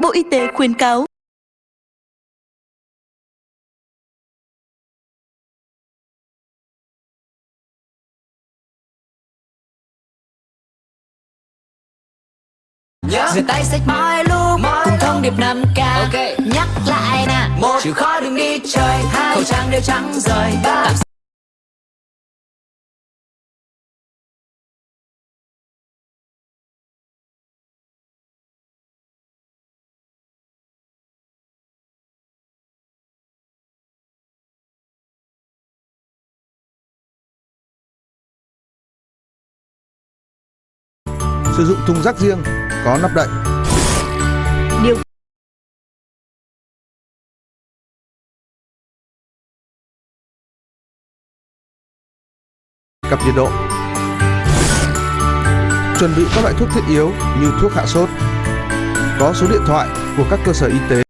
Bộ Y tế khuyến cáo. Nhớ. Rửa tay sạch mọi lúc cùng thông điệp 5K okay. nhắc lại nè. Một chịu khó đừng đi chơi. Hai. Khẩu trang đều trắng rời. Ba sử dụng thùng rác riêng có nắp đậy. Điều Cặp nhiệt độ. Chuẩn bị các loại thuốc thiết yếu như thuốc hạ sốt. Có số điện thoại của các cơ sở y tế.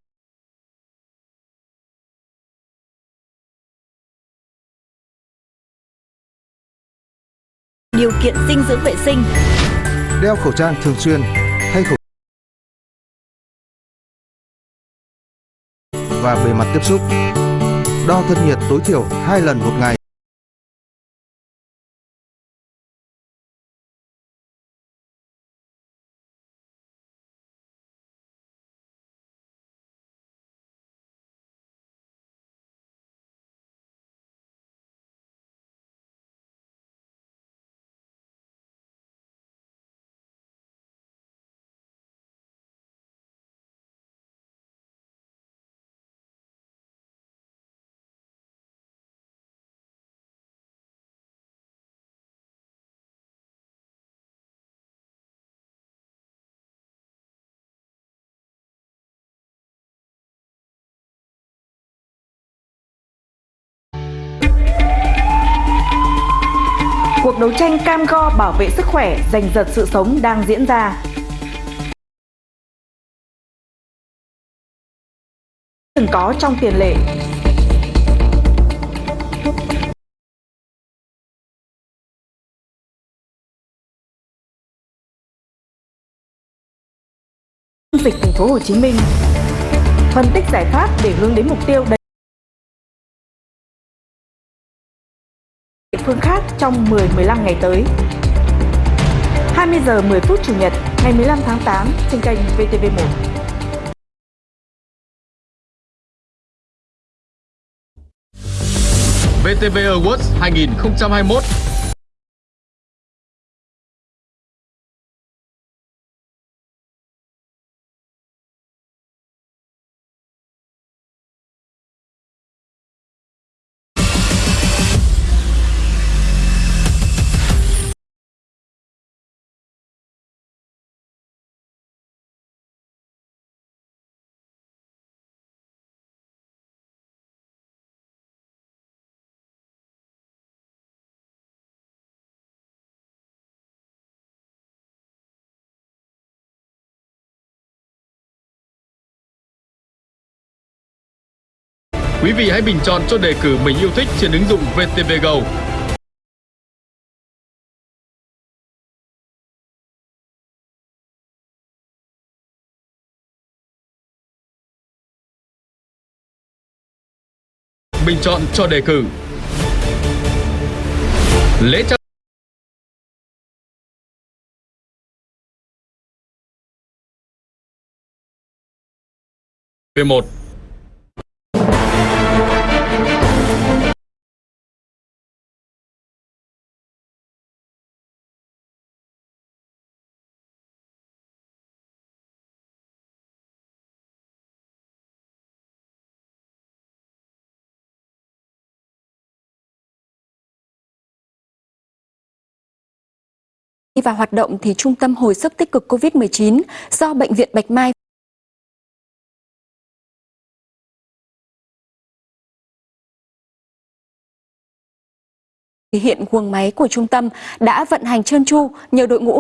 Điều kiện dinh dưỡng vệ sinh Đeo khẩu trang thường xuyên Thay khẩu và bề mặt tiếp xúc. Đo thân nhiệt tối thiểu 2 lần một ngày. Cuộc đấu tranh cam go bảo vệ sức khỏe, giành giật sự sống đang diễn ra. Từng có trong tiền lệ. Dịch thành phố Hồ Chí Minh phân tích giải pháp để hướng đến mục tiêu đầy phương khác trong 10-15 ngày tới. 20 giờ 10 phút Chủ nhật, ngày 15 tháng 8 trên kênh VTV1. VTV Awards 2021 Quý vị hãy bình chọn cho đề cử mình yêu thích trên ứng dụng VTV Go. Bình chọn cho đề cử Lễ trao V1 Đi vào hoạt động thì Trung tâm Hồi sức tích cực COVID-19 do Bệnh viện Bạch Mai hiện guồng máy của trung tâm đã vận hành trơn tru nhờ đội ngũ